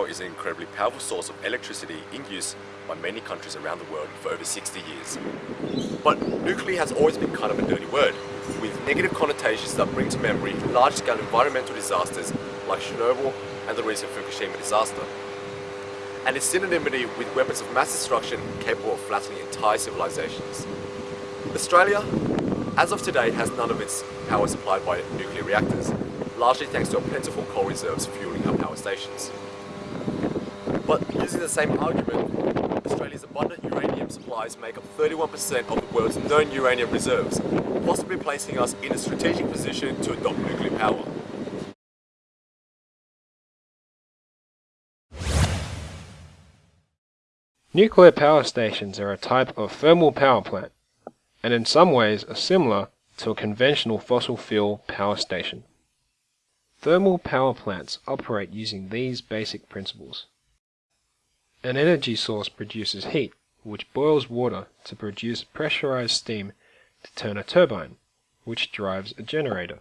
incredibly powerful source of electricity in use by many countries around the world for over 60 years. But nuclear has always been kind of a dirty word, with negative connotations that bring to memory large-scale environmental disasters like Chernobyl and the recent Fukushima disaster. And its synonymity with weapons of mass destruction capable of flattening entire civilizations. Australia, as of today, has none of its power supplied by nuclear reactors, largely thanks to our plentiful coal reserves fueling our power stations. But using the same argument, Australia's abundant uranium supplies make up 31% of the world's known uranium reserves, possibly placing us in a strategic position to adopt nuclear power. Nuclear power stations are a type of thermal power plant, and in some ways are similar to a conventional fossil fuel power station. Thermal power plants operate using these basic principles. An energy source produces heat, which boils water to produce pressurized steam to turn a turbine, which drives a generator.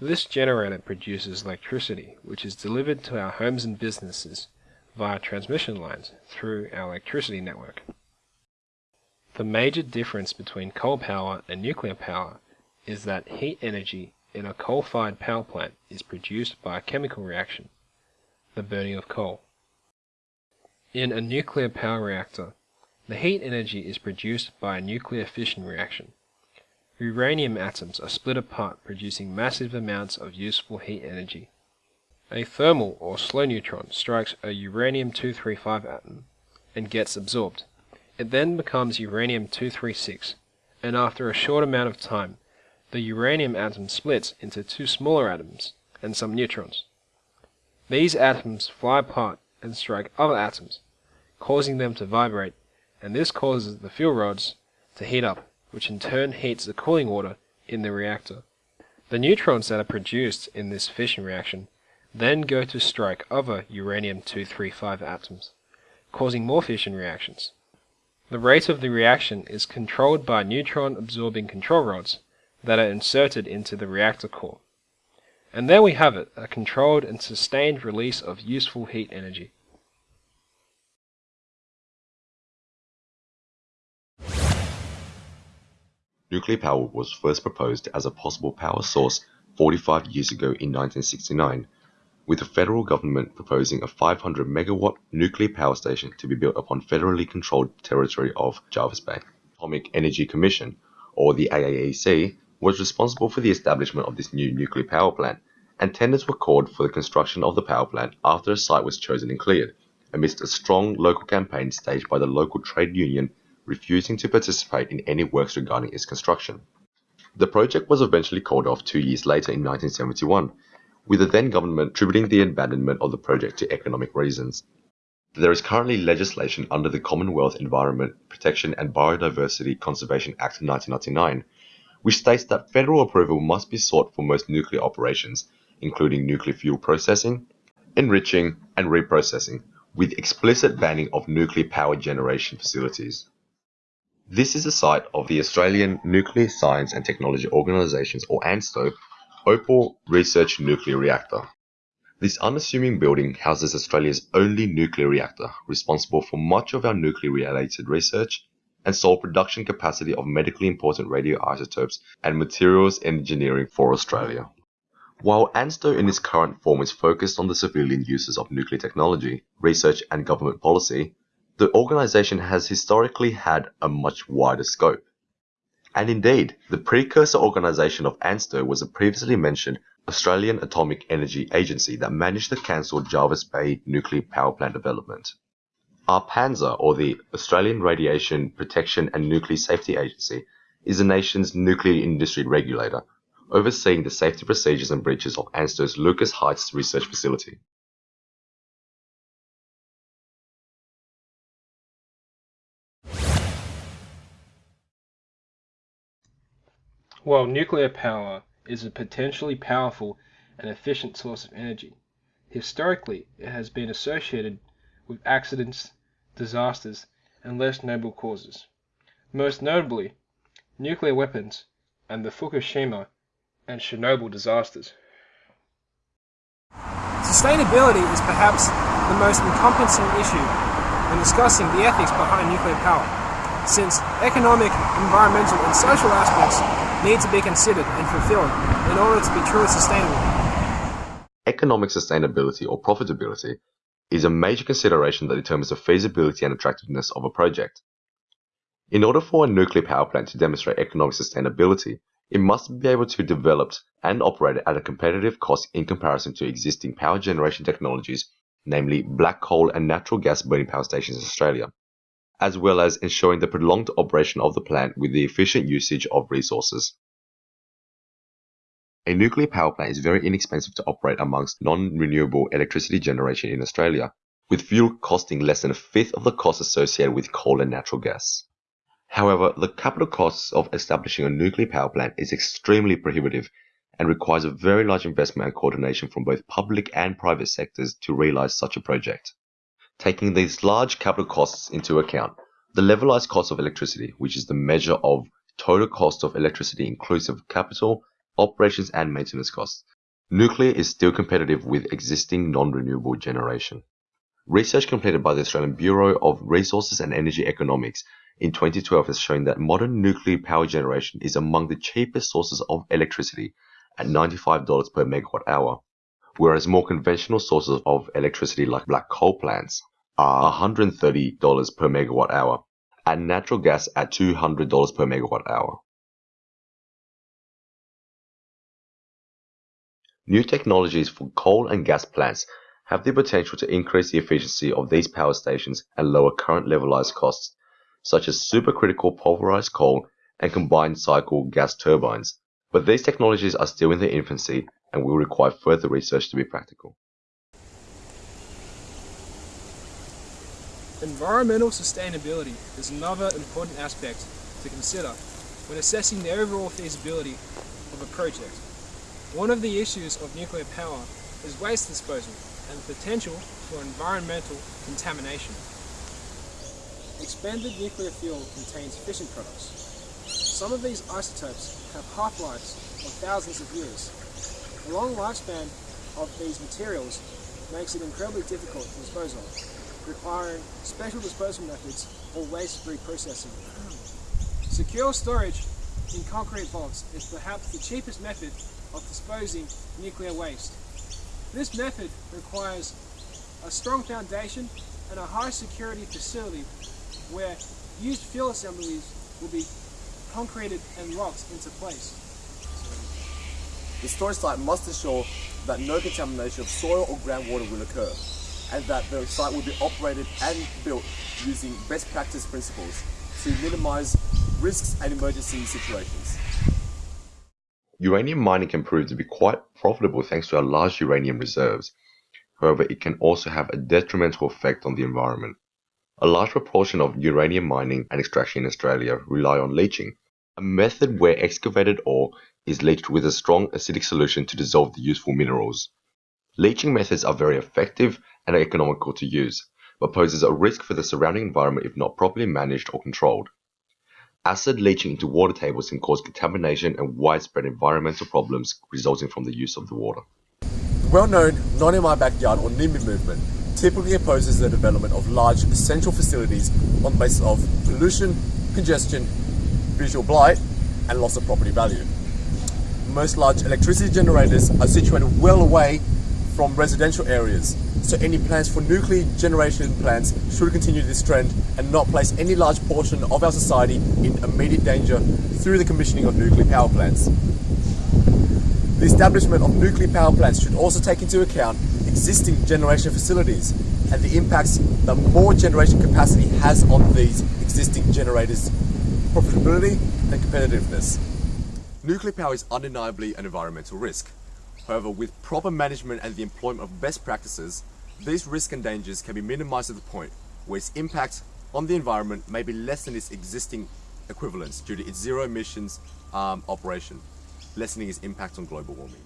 This generator produces electricity, which is delivered to our homes and businesses via transmission lines through our electricity network. The major difference between coal power and nuclear power is that heat energy in a coal-fired power plant is produced by a chemical reaction, the burning of coal. In a nuclear power reactor, the heat energy is produced by a nuclear fission reaction. Uranium atoms are split apart producing massive amounts of useful heat energy. A thermal or slow neutron strikes a uranium-235 atom and gets absorbed. It then becomes uranium-236, and after a short amount of time, the uranium atom splits into two smaller atoms and some neutrons. These atoms fly apart and strike other atoms, causing them to vibrate, and this causes the fuel rods to heat up, which in turn heats the cooling water in the reactor. The neutrons that are produced in this fission reaction then go to strike other uranium-235 atoms, causing more fission reactions. The rate of the reaction is controlled by neutron-absorbing control rods that are inserted into the reactor core. And there we have it, a controlled and sustained release of useful heat energy. Nuclear power was first proposed as a possible power source 45 years ago in 1969 with the federal government proposing a 500 megawatt nuclear power station to be built upon federally controlled territory of Jervis Bay. Atomic Energy Commission, or the AAEC, was responsible for the establishment of this new nuclear power plant, and tenders were called for the construction of the power plant after a site was chosen and cleared, amidst a strong local campaign staged by the local trade union refusing to participate in any works regarding its construction. The project was eventually called off two years later in 1971, with the then government attributing the abandonment of the project to economic reasons. There is currently legislation under the Commonwealth Environment Protection and Biodiversity Conservation Act of 1999, which states that federal approval must be sought for most nuclear operations, including nuclear fuel processing, enriching, and reprocessing, with explicit banning of nuclear power generation facilities. This is the site of the Australian Nuclear Science and Technology Organisations, or ANSTO, Opal Research Nuclear Reactor. This unassuming building houses Australia's only nuclear reactor, responsible for much of our nuclear-related research and sole production capacity of medically important radioisotopes and materials engineering for Australia. While ANSTO in its current form is focused on the civilian uses of nuclear technology, research and government policy, the organization has historically had a much wider scope. And indeed, the precursor organization of ANSTO was a previously mentioned Australian Atomic Energy Agency that managed the cancelled Jervis Bay nuclear power plant development. ARPANSA, or the Australian Radiation Protection and Nuclear Safety Agency, is the nation's nuclear industry regulator, overseeing the safety procedures and breaches of ANSTO's Lucas Heights research facility. While nuclear power is a potentially powerful and efficient source of energy, historically it has been associated with accidents, disasters, and less noble causes, most notably nuclear weapons and the Fukushima and Chernobyl disasters. Sustainability is perhaps the most encompassing issue when discussing the ethics behind nuclear power, since economic, environmental and social aspects need to be considered and fulfilled in order to be truly sustainable. Economic sustainability or profitability is a major consideration that determines the feasibility and attractiveness of a project. In order for a nuclear power plant to demonstrate economic sustainability, it must be able to be developed and operated at a competitive cost in comparison to existing power generation technologies, namely black coal and natural gas burning power stations in Australia, as well as ensuring the prolonged operation of the plant with the efficient usage of resources. A nuclear power plant is very inexpensive to operate amongst non-renewable electricity generation in Australia, with fuel costing less than a fifth of the cost associated with coal and natural gas. However, the capital costs of establishing a nuclear power plant is extremely prohibitive and requires a very large investment and coordination from both public and private sectors to realize such a project. Taking these large capital costs into account, the levelized cost of electricity, which is the measure of total cost of electricity inclusive of capital, operations and maintenance costs. Nuclear is still competitive with existing non-renewable generation. Research completed by the Australian Bureau of Resources and Energy Economics in 2012 has shown that modern nuclear power generation is among the cheapest sources of electricity at $95 per megawatt hour, whereas more conventional sources of electricity like black coal plants are $130 per megawatt hour and natural gas at $200 per megawatt hour. New technologies for coal and gas plants have the potential to increase the efficiency of these power stations and lower current levelized costs, such as supercritical pulverized coal and combined cycle gas turbines. But these technologies are still in their infancy and will require further research to be practical. Environmental sustainability is another important aspect to consider when assessing the overall feasibility of a project. One of the issues of nuclear power is waste disposal and the potential for environmental contamination. Expanded nuclear fuel contains fission products. Some of these isotopes have half-lives of thousands of years. The long lifespan of these materials makes it incredibly difficult to dispose of, requiring special disposal methods or waste-free processing. Secure storage in concrete vaults is perhaps the cheapest method of disposing nuclear waste. This method requires a strong foundation and a high security facility where used fuel assemblies will be concreted and locked into place. The storage site must ensure that no contamination of soil or groundwater will occur and that the site will be operated and built using best practice principles to minimize risks and emergency situations. Uranium mining can prove to be quite profitable thanks to our large uranium reserves. However, it can also have a detrimental effect on the environment. A large proportion of uranium mining and extraction in Australia rely on leaching, a method where excavated ore is leached with a strong acidic solution to dissolve the useful minerals. Leaching methods are very effective and economical to use, but poses a risk for the surrounding environment if not properly managed or controlled. Acid leaching into water tables can cause contamination and widespread environmental problems resulting from the use of the water. The well-known Not In My Backyard or NIMBY movement typically opposes the development of large essential facilities on the basis of pollution, congestion, visual blight and loss of property value. Most large electricity generators are situated well away from residential areas so any plans for nuclear generation plants should continue this trend and not place any large portion of our society in immediate danger through the commissioning of nuclear power plants. The establishment of nuclear power plants should also take into account existing generation facilities and the impacts that more generation capacity has on these existing generators' profitability and competitiveness. Nuclear power is undeniably an environmental risk. However, with proper management and the employment of best practices, these risks and dangers can be minimized to the point where its impact on the environment may be less than its existing equivalents due to its zero emissions um, operation, lessening its impact on global warming.